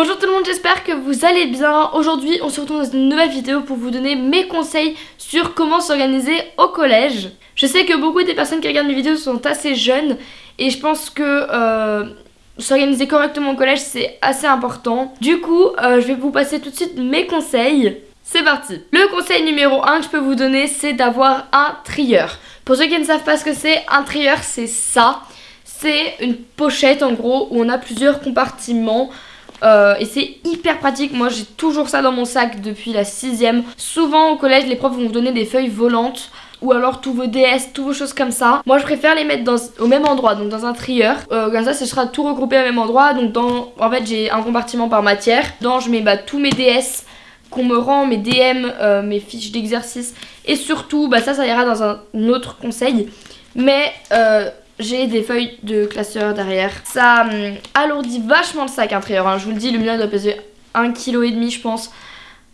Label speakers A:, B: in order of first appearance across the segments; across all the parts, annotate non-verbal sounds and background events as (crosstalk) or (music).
A: Bonjour tout le monde, j'espère que vous allez bien. Aujourd'hui, on se retrouve dans une nouvelle vidéo pour vous donner mes conseils sur comment s'organiser au collège. Je sais que beaucoup des personnes qui regardent mes vidéos sont assez jeunes et je pense que euh, s'organiser correctement au collège c'est assez important. Du coup, euh, je vais vous passer tout de suite mes conseils. C'est parti Le conseil numéro 1 que je peux vous donner, c'est d'avoir un trieur. Pour ceux qui ne savent pas ce que c'est, un trieur c'est ça. C'est une pochette en gros où on a plusieurs compartiments euh, et c'est hyper pratique, moi j'ai toujours ça dans mon sac depuis la sixième. Souvent au collège les profs vont vous donner des feuilles volantes ou alors tous vos DS, tous vos choses comme ça. Moi je préfère les mettre au même endroit, donc dans un trieur. Euh, comme ça ce sera tout regroupé au même endroit. Donc dans, en fait j'ai un compartiment par matière. Dedans je mets bah, tous mes DS qu'on me rend, mes DM, euh, mes fiches d'exercice. Et surtout, bah ça ça ira dans un autre conseil. Mais j'ai des feuilles de classeur derrière. Ça hum, alourdit vachement le sac intérieur. Hein. Je vous le dis, le mien doit peser 1,5 kg je pense.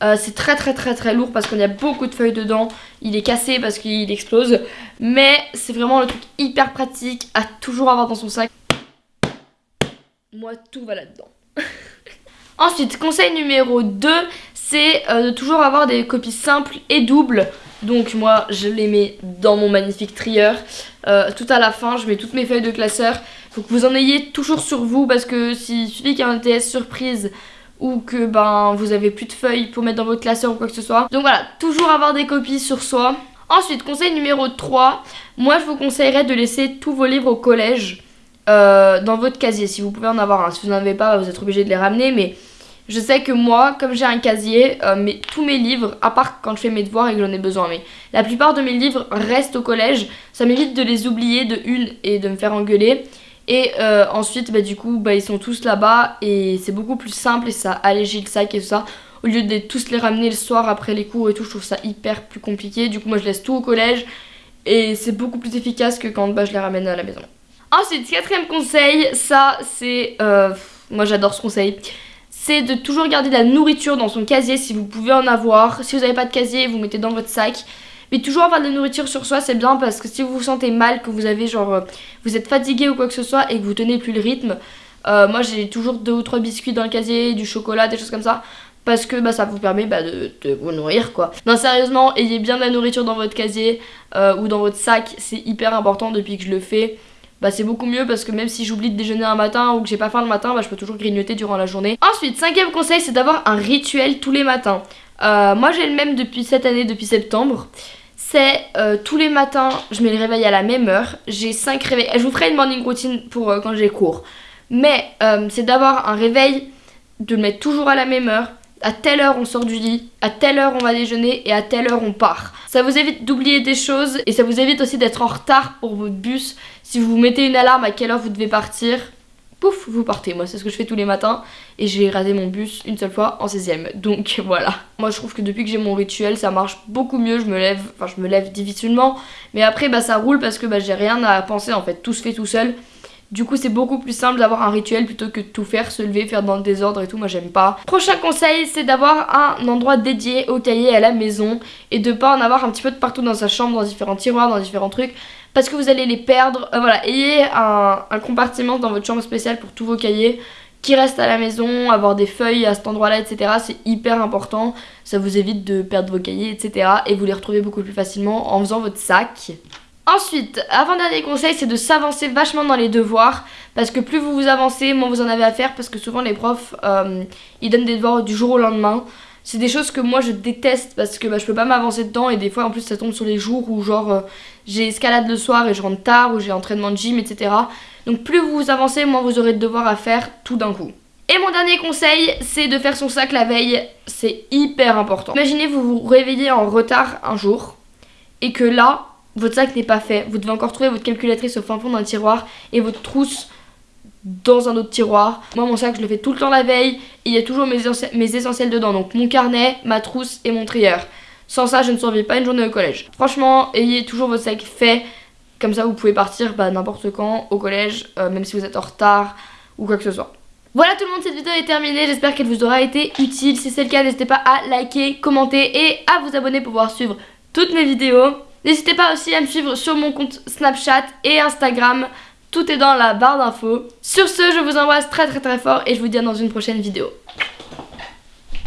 A: Euh, c'est très très très très lourd parce qu'il y a beaucoup de feuilles dedans. Il est cassé parce qu'il explose. Mais c'est vraiment le truc hyper pratique à toujours avoir dans son sac. Moi, tout va là-dedans. (laughs) Ensuite, conseil numéro 2, c'est euh, de toujours avoir des copies simples et doubles. Donc moi, je les mets dans mon magnifique trieur. Euh, tout à la fin, je mets toutes mes feuilles de classeur. Faut que vous en ayez toujours sur vous parce que suffit qu'il y ait un TS surprise ou que ben vous avez plus de feuilles pour mettre dans votre classeur ou quoi que ce soit. Donc voilà, toujours avoir des copies sur soi. Ensuite, conseil numéro 3, moi je vous conseillerais de laisser tous vos livres au collège euh, dans votre casier si vous pouvez en avoir un. Si vous n'en avez pas, vous êtes obligé de les ramener mais je sais que moi, comme j'ai un casier, euh, tous mes livres, à part quand je fais mes devoirs et que j'en ai besoin, mais la plupart de mes livres restent au collège. Ça m'évite de les oublier de une et de me faire engueuler. Et euh, ensuite, bah, du coup, bah, ils sont tous là-bas et c'est beaucoup plus simple et ça allégit le sac et tout ça. Au lieu de tous les ramener le soir après les cours et tout, je trouve ça hyper plus compliqué. Du coup, moi, je laisse tout au collège et c'est beaucoup plus efficace que quand bah, je les ramène à la maison. Ensuite, quatrième conseil, ça c'est... Euh, moi j'adore ce conseil c'est de toujours garder de la nourriture dans son casier si vous pouvez en avoir. Si vous n'avez pas de casier, vous mettez dans votre sac. Mais toujours avoir de la nourriture sur soi, c'est bien parce que si vous vous sentez mal, que vous avez genre, euh, vous êtes fatigué ou quoi que ce soit et que vous tenez plus le rythme, euh, moi j'ai toujours deux ou trois biscuits dans le casier, du chocolat, des choses comme ça. Parce que bah, ça vous permet bah, de, vous nourrir quoi. Non sérieusement, ayez bien de la nourriture dans votre casier euh, ou dans votre sac, c'est hyper important depuis que je le fais bah c'est beaucoup mieux parce que même si j'oublie de déjeuner un matin ou que j'ai pas faim le matin, bah je peux toujours grignoter durant la journée. Ensuite, cinquième conseil, c'est d'avoir un rituel tous les matins. Euh, moi j'ai le même depuis cette année, depuis septembre. C'est euh, tous les matins, je mets le réveil à la même heure. J'ai 5 réveils. Je vous ferai une morning routine pour euh, quand j'ai cours. Mais c'est d'avoir un réveil, de le mettre toujours à la même heure. À telle heure on sort du lit, à telle heure on va déjeuner et à telle heure on part. Ça vous évite d'oublier des choses et ça vous évite aussi d'être en retard pour votre bus. Si vous mettez une alarme à quelle heure vous devez partir, pouf, vous partez. Moi, c'est ce que je fais tous les matins et j'ai raté mon bus une seule fois en 16ème. Donc (laughs) voilà. Moi, je trouve que depuis que j'ai mon rituel, ça marche beaucoup mieux. Je me lève, enfin, je me lève difficilement, mais après, bah, ça roule parce que bah, j'ai rien à penser en fait. Tout se fait tout seul. Du coup, c'est beaucoup plus simple d'avoir un rituel plutôt que de tout faire, se lever, faire dans le désordre et tout. Moi, j'aime pas. Prochain conseil, c'est d'avoir un endroit dédié au cahier à la maison et de pas en avoir un petit peu de partout dans sa chambre, dans différents tiroirs, dans différents trucs parce que vous allez les perdre. Euh, voilà, ayez un, compartiment dans votre chambre spéciale pour tous vos cahiers qui restent à la maison, avoir des feuilles à cet endroit-là, etc. C'est hyper important. Ça vous évite de perdre vos cahiers, etc. Et vous les retrouvez beaucoup plus facilement en faisant votre sac. Ensuite, avant-dernier conseil, c'est de s'avancer vachement dans les devoirs. Parce que plus vous vous avancez, moins vous en avez à faire. Parce que souvent les profs, euh, ils donnent des devoirs du jour au lendemain. C'est des choses que moi je déteste parce que bah, je peux pas m'avancer dedans. Et des fois en plus ça tombe sur les jours où genre euh, j'ai escalade le soir et je rentre tard, ou j'ai entraînement de gym, etc. Donc plus vous vous avancez, moins vous aurez de devoirs à faire tout d'un coup. Et mon dernier conseil, c'est de faire son sac la veille. C'est hyper important. Imaginez vous vous réveillez en retard un jour et que là, votre sac n'est pas fait. Vous devez encore trouver votre calculatrice au fin fond d'un tiroir et votre trousse dans un autre tiroir. Moi mon sac je le fais tout le temps la veille et il y a toujours mes, essentiels dedans. Donc mon carnet, ma trousse et mon trieur. Sans ça je ne survis pas une journée au collège. Franchement ayez toujours votre sac fait. Comme ça vous pouvez partir bah, n'importe quand au collège, euh, même si vous êtes en retard ou quoi que ce soit. Voilà tout le monde, cette vidéo est terminée, j'espère qu'elle vous aura été utile. Si c'est le cas, n'hésitez pas à liker, commenter et à vous abonner pour pouvoir suivre toutes mes vidéos. N'hésitez pas aussi à me suivre sur mon compte Snapchat et Instagram. tout est dans la barre d'infos. Sur ce, je vous embrasse très très très fort et je vous dis à dans une prochaine vidéo.